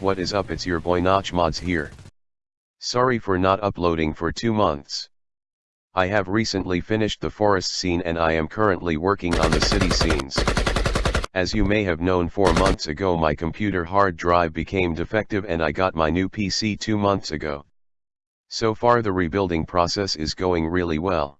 What is up it's your boy Notch Mods here. Sorry for not uploading for 2 months. I have recently finished the forest scene and I am currently working on the city scenes. As you may have known 4 months ago my computer hard drive became defective and I got my new PC 2 months ago. So far the rebuilding process is going really well.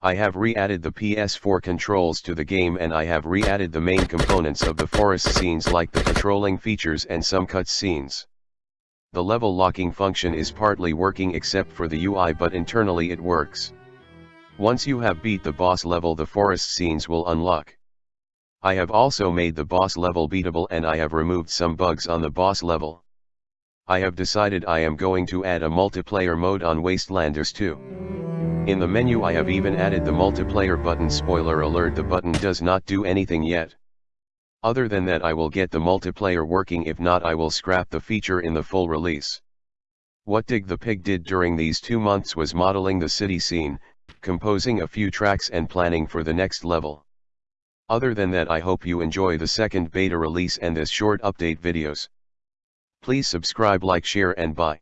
I have re-added the PS4 controls to the game and I have re-added the main components of the forest scenes like the patrolling features and some cut scenes. The level locking function is partly working except for the UI but internally it works. Once you have beat the boss level the forest scenes will unlock. I have also made the boss level beatable and I have removed some bugs on the boss level. I have decided I am going to add a multiplayer mode on Wastelanders 2. In the menu I have even added the multiplayer button spoiler alert the button does not do anything yet. Other than that I will get the multiplayer working if not I will scrap the feature in the full release. What Dig the Pig did during these two months was modeling the city scene, composing a few tracks and planning for the next level. Other than that I hope you enjoy the second beta release and this short update videos. Please subscribe like share and bye.